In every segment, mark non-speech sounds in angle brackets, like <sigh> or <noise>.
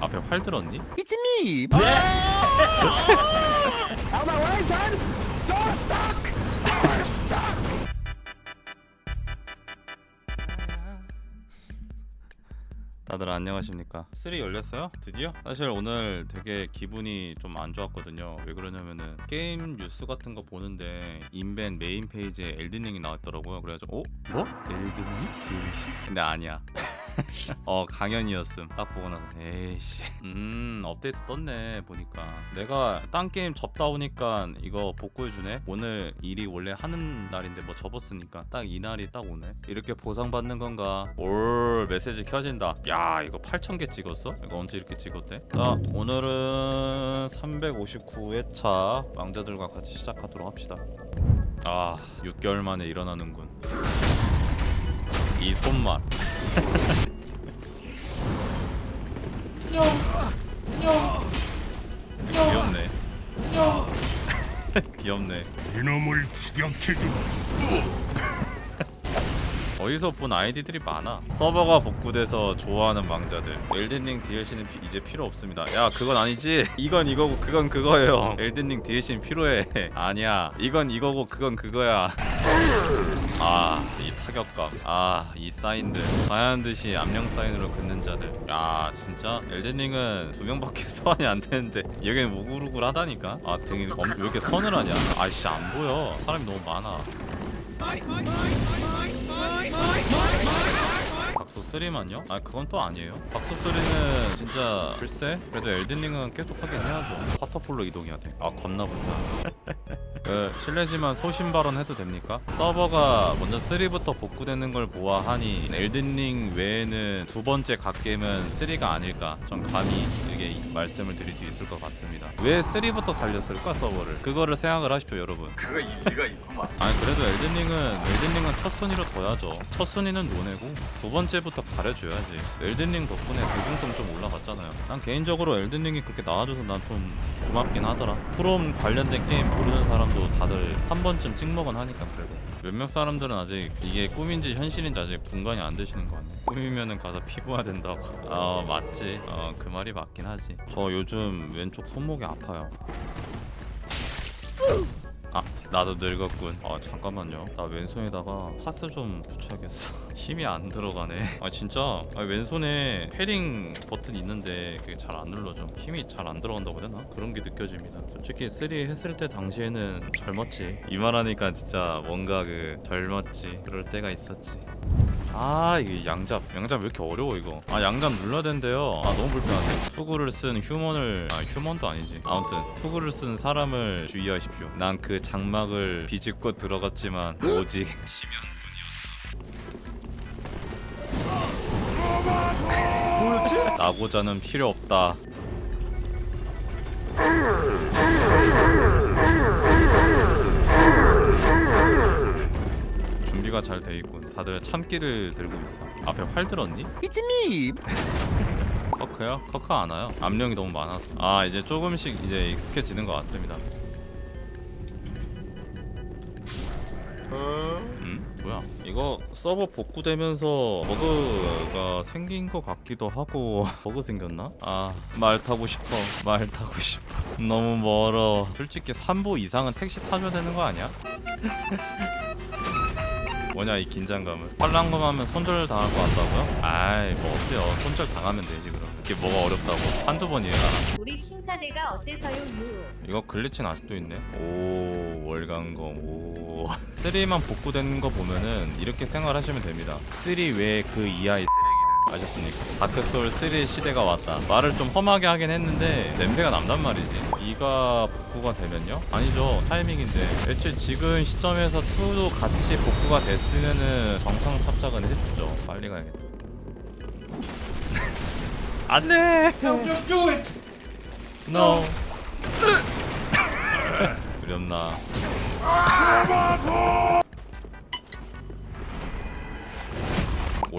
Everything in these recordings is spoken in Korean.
앞에 활 들었니? It's me. 네. 다들 안녕하십니까 3 열렸어요? 드디어? 사실 오늘 되게 기분이 좀 안 좋았거든요 왜 그러냐면은 게임 뉴스 같은 거 보는데 인벤 메인 페이지에 엘든링이 나왔더라고요 그래가지고 어? 뭐? 엘든링? DLC? 근데 아니야 <laughs> <laughs> 어 강연이었음. 딱 보고 나서 에이씨. 음 업데이트 떴네 보니까. 내가 딴 게임 접다 오니까 이거 복구해주네? 오늘 일이 원래 하는 날인데 뭐 접었으니까 딱 이 날이 딱 오네. 이렇게 보상받는 건가? 올 메시지 켜진다. 야 이거 8000개 찍었어? 이거 언제 이렇게 찍었대? 자 오늘은 359회차 왕자들과 같이 시작하도록 합시다. 아 6개월 만에 일어나는군. 이 손맛 귀엽네. 귀엽네. 이놈을 추격해주마 어디서 본 아이디들이 많아. 서버가 복구돼서 좋아하는 왕자들. 엘든링 DLC는 피- 이제 필요 없습니다. 야 그건 아니지? <laughs> 이건 이거고 그건 그거예요. 엘든링 DLC는 필요해. <laughs> 아니야. 이건 이거고 그건 그거야. 아 이 타격감. 아 이 사인들. 하얀듯이 암령 사인으로 긋는 자들. 야 진짜? 엘든링은 두 명밖에 <laughs> 소환이 안 되는데 여기는 우글우글 하다니까? 아 등이 엄, 왜 이렇게 서늘하냐? 아씨 안 보여. 사람이 너무 많아 mine, mine, mine, mine, mine, mine, mine, mine. 박소 3만요? 아 그건 또 아니에요? 박소 3는 진짜 글쎄 그래도 엘든링은 계속 하긴 해야죠. 화터폴로 이동해야 돼아 겁나 불편 <laughs> 그 실례지만 소신 발언 해도 됩니까? 서버가 먼저 3부터 복구되는 걸 보아하니 엘든링 외에는 두 번째 갓게임은 3가 아닐까 전 감히 이게 말씀을 드릴 수 있을 것 같습니다. 왜 3부터 살렸을까 서버를? 그거를 생각을 하십시오 여러분. 그거 일리가 있구만. 아니 그래도 엘든링은 엘든링은 첫 순위로 둬야죠. 첫 순위는 노네고 두 번째 부터 가려줘야지. 엘든링 덕분에 대중성 좀 올라갔잖아요. 난 개인적으로 엘든링이 그렇게 나와줘서 난 좀 고맙긴 하더라. 프롬 관련된 게임 모르는 사람도 다들 한 번쯤 찍먹은 하니까 그래도. 몇몇 사람들은 아직 이게 꿈인지 현실인지 아직 분간이 안 되시는 거 같네. 꿈이면은 가서 피고야 된다고. 아 맞지. 어 그 말이 맞긴 하지. 저 요즘 왼쪽 손목이 아파요. 아 나도 늙었군. 아 잠깐만요. 나 왼손에다가 파스 좀 붙여야겠어. <laughs> 힘이 안 들어가네. 아 진짜? 아, 왼손에 패링 버튼 있는데 그게 잘 안 눌러져. 힘이 잘 안 들어간다고 해야 되나? 그런 게 느껴집니다. 솔직히 3 했을 때 당시에는 젊었지. 이 말하니까 진짜 뭔가 그 젊었지. 그럴 때가 있었지 아 이게 양잡 양잡 왜 이렇게 어려워 이거? 아 양잡 눌러야 된대요. 아 너무 불편한데? 투구를 쓴 휴먼을 아 휴먼도 아니지. 아무튼 투구를 쓴 사람을 주의하십시오. 난 그 장막을 비집고 들어갔지만 오직 <laughs> 뭐였지? <laughs> 나고자는 필요 없다. 준비가 잘 돼 있군 다들 참기를 들고 있어 앞에 활 들었니? It's me. <laughs> 커크요? 커크 안 와요. 압력이 너무 많아서. 아 이제 조금씩 이제 익숙해지는 것 같습니다. 음? 뭐야? 이거 서버 복구되면서 버그가 생긴 것 같기도 하고 <laughs> 버그 생겼나? 아 말 타고 싶어. 말 타고 싶어. <laughs> 너무 멀어. 솔직히 3보 이상은 택시 타줘야 되는 거 아니야? 뭐냐 이 긴장감은. 빨랑검 하면 손절 당할 것 같다고요? 아이 뭐 어때요. 손절 당하면 되지 그럼. 이게 뭐가 어렵다고? 한두 번이에요. 우리 킹사대가 어때서요 유? 이거 글리치는 아직도 있네. 오 월간검. 오. 3만 복구되는 거 보면은 이렇게 생활하시면 됩니다. 3 외에 그 이하의 아셨습니까? 다크소울 3 시대가 왔다. 말을 좀 험하게 하긴 했는데 냄새가 난단 말이지. 이가 복구가 되면요? 아니죠. 타이밍인데. 애초에 지금 시점에서 2도 같이 복구가 됐으면은 정상 탑작은 해주죠. 빨리 가야겠다. <laughs> 안돼! No. <laughs> 두렵나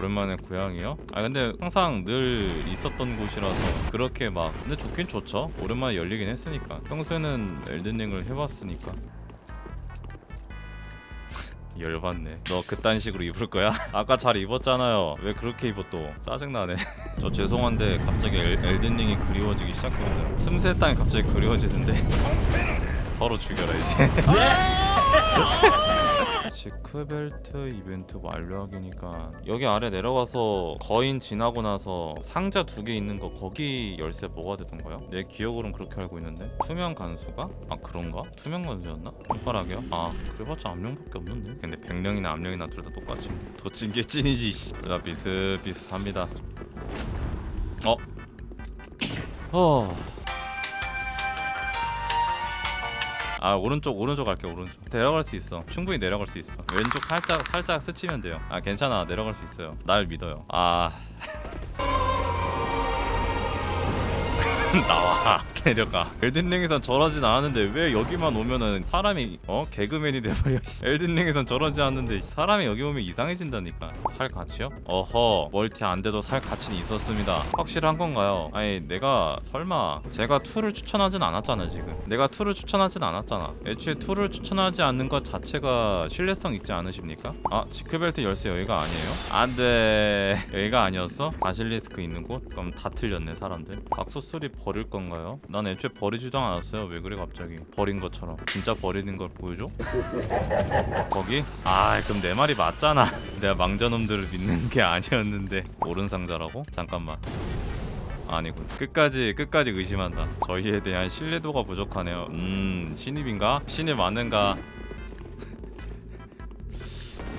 오랜만에 고향이요? 아 근데 항상 늘 있었던 곳이라서 그렇게 막 근데 좋긴 좋죠. 오랜만에 열리긴 했으니까. 평소에는 엘든링을 해봤으니까. <laughs> 열받네. 너 그딴 식으로 입을 거야? <laughs> 아까 잘 입었잖아요. 왜 그렇게 입어 또? 짜증나네. <laughs> 저 죄송한데 갑자기 엘, 엘든링이 그리워지기 시작했어요. 틈새 땅이 갑자기 그리워지는데. 서로 죽여라 이제 지크벨트 이벤트 완료하기니까 여기 아래 내려가서 거인 지나고 나서 상자 두 개 있는 거 거기 열쇠 뭐가 되던가요? 내 기억으로는 그렇게 알고 있는데 투명 간수가? 아 그런가? 투명 간수였나? 손가락이요? 아 그래봤자 암령밖에 없는데 근데 백령이나 암령이나 둘 다 똑같지 뭐. 더찐 게 찐이지 씨. 둘다 비슷비슷합니다 어? 어... 아 오른쪽 오른쪽 갈게 오른쪽. 내려갈 수 있어. 충분히 내려갈 수 있어. 왼쪽 살짝 살짝 스치면 돼요. 아 괜찮아. 내려갈 수 있어요. 날 믿어요. 아. <laughs> 나와 내려가 엘든링에선 저러진 않았는데 왜 여기만 오면은 사람이 어 개그맨이 돼버려 씨. 엘든링에선 저러지 않는데 사람이 여기 오면 이상해진다니까 살 가치요? 어허 멀티 안 돼도 살 가치는 있었습니다 확실한 건가요? 아니 내가 설마 제가 2를 추천하진 않았잖아 지금 내가 2를 추천하진 않았잖아 애초에 2를 추천하지 않는 것 자체가 신뢰성 있지 않으십니까? 아 지크벨트 열쇠 여기가 아니에요? 안돼 여기가 아니었어? 바실리스크 있는 곳? 그럼 다 틀렸네 사람들 박소소리 버릴 건가요? 난 애초에 버리지도 않았어요 왜 그래 갑자기 버린 것처럼 진짜 버리는 걸 보여줘? 거기? 아 그럼 내 말이 맞잖아 <laughs> 내가 망자놈들을 믿는 게 아니었는데 옳은 상자라고? 잠깐만 아니군 끝까지 끝까지 의심한다 저희에 대한 신뢰도가 부족하네요 음 신입인가? 신입 맞는가?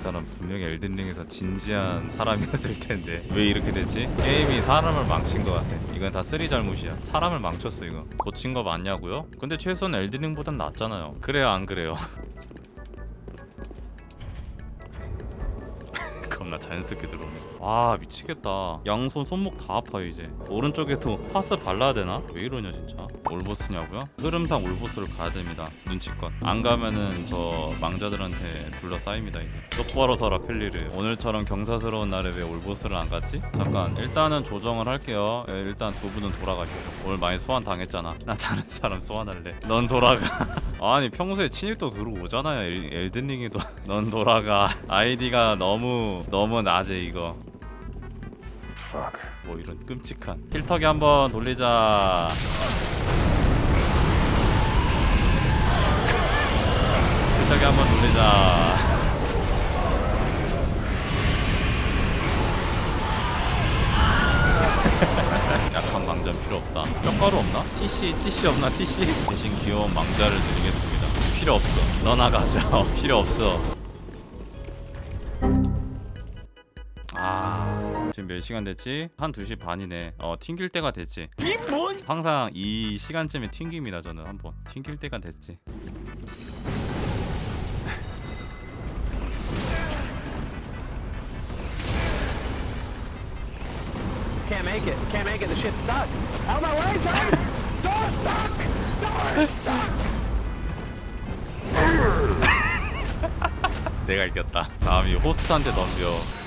이 사람 분명히 엘든링에서 진지한 사람이었을 텐데 왜 이렇게 됐지? 게임이 사람을 망친 것 같아 이건 다 쓰리 잘못이야 사람을 망쳤어 이거 고친 거 맞냐고요? 근데 최소한 엘든링보단 낫잖아요 그래요 안 그래요? <laughs> 겁나 자연스럽게 들어오네 와 미치겠다. 양손 손목 다 아파요 이제. 오른쪽에도 파스 발라야 되나? 왜 이러냐 진짜? all boss냐고요? 흐름상 all boss를 가야 됩니다 눈치껏. 안 가면은 저 망자들한테 둘러싸입니다 이제. 똑바로 서라 펠리를. 오늘처럼 경사스러운 날에 왜 all boss를 안 갔지? 잠깐 일단은 조정을 할게요. 예, 일단 두 분은 돌아가시죠. 오늘 많이 소환 당했잖아. <laughs> 나 다른 사람 소환할래. 넌 돌아가. <laughs> 아니 평소에 친입도 들어오잖아요 엘, 엘든링이도. <laughs> 넌 돌아가. 아이디가 너무 너무 낮아 이거 뭐 이런 끔찍한. 필터기 한번 돌리자. 필터기 한번 돌리자. <laughs> 약한 망자는 필요 없다. 뼈가루 없나? TC TC 없나 TC 대신 귀여운 망자를 드리겠습니다. 필요 없어. 너 나 가져 <laughs> 필요 없어 지금 몇 시간 됐지? 한 2시 반이네 어 튕길 때가 됐지 항상 이 시간쯤에 튕깁니다 저는 한번 튕길 때가 됐지 Can't make it. Can't make it. The ship's stuck. Out of my way, son! Door's stuck! Door's stuck! 내가 이겼다 다음이 호스트한테 덤벼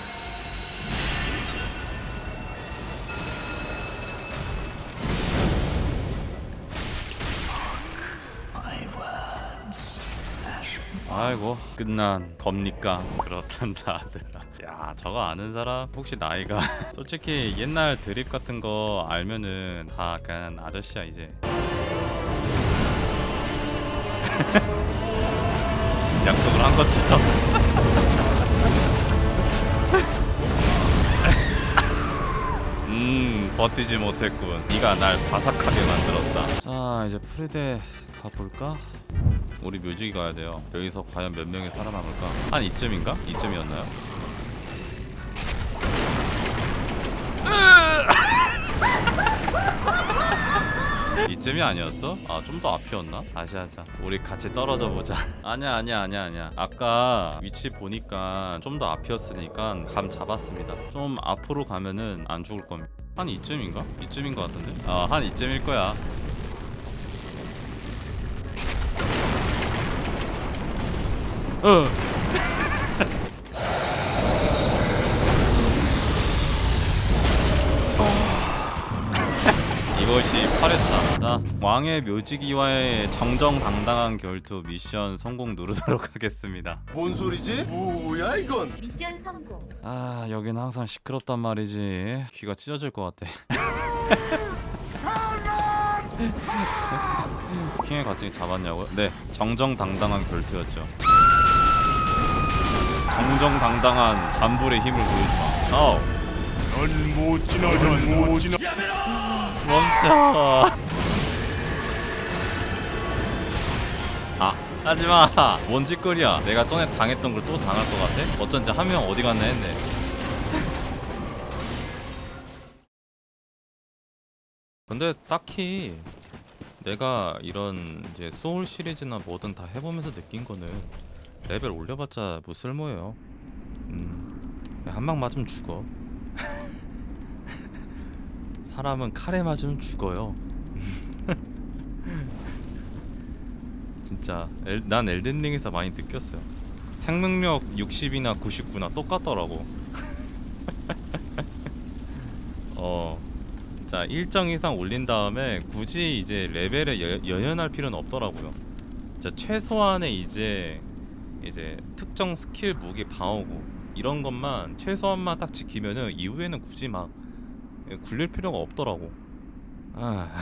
아이고 끝난 겁니까? 그렇단다 아들아 야 저거 아는 사람? 혹시 나이가? <laughs> 솔직히 옛날 드립 같은 거 알면은 다 약간 아저씨야 이제. <laughs> 약속을 한 것처럼 <laughs> 음 버티지 못했군. 네가 날 바삭하게 만들었다. 자 이제 프리데 가볼까? 우리 묘지기 가야 돼요 여기서 과연 몇 명이 살아남을까? 한 이쯤인가? 이쯤이었나요? 이쯤이 아니었어? 아 좀 더 앞이었나? 다시 하자 우리 같이 떨어져 보자 <laughs> 아니야 아니야 아니야 아니야 아까 위치 보니까 좀 더 앞이었으니까 감 잡았습니다 좀 앞으로 가면은 안 죽을 겁니다 한 이쯤인가? 이쯤인 것 같은데? 아한 이쯤일 거야 어 <laughs> 이것이 8회차 자 왕의 묘지기와의 정정당당한 결투 미션 성공 누르도록 <laughs> 하겠습니다 뭔 소리지? 뭐야 이건? 미션 성공. 아 여기는 항상 시끄럽단 말이지 귀가 찢어질 것 같아 <laughs> 킹의 가칭 잡았냐고요? 네 정정당당한 결투였죠 정정당당한 잠불의 힘을 보여주마. 어 넌못 지나가 못 지나. 멈춰 아 하지마. 뭔 짓거리야. 내가 전에 당했던 걸 또 당할 것 같아? 어쩐지 한 명 어디 갔나 했네. 근데 딱히 내가 이런 이제 소울 시리즈나 뭐든 다 해보면서 느낀 거는 레벨 올려봤자 뭐 쓸모예요 음, 한방 맞으면 죽어 <laughs> 사람은 칼에 맞으면 죽어요. <laughs> 진짜 엘, 난 엘든링에서 많이 느꼈어요. 생명력 60이나 99나 똑같더라고. <laughs> 어. 자, 일정 이상 올린 다음에 굳이 이제 레벨에 여, 연연할 필요는 없더라고요. 자, 최소한의 이제 이제 특정 스킬 무기 방어구 이런 것만 최소한만 딱 지키면은 이후에는 굳이 막 예, 굴릴 필요가 없더라고. 아,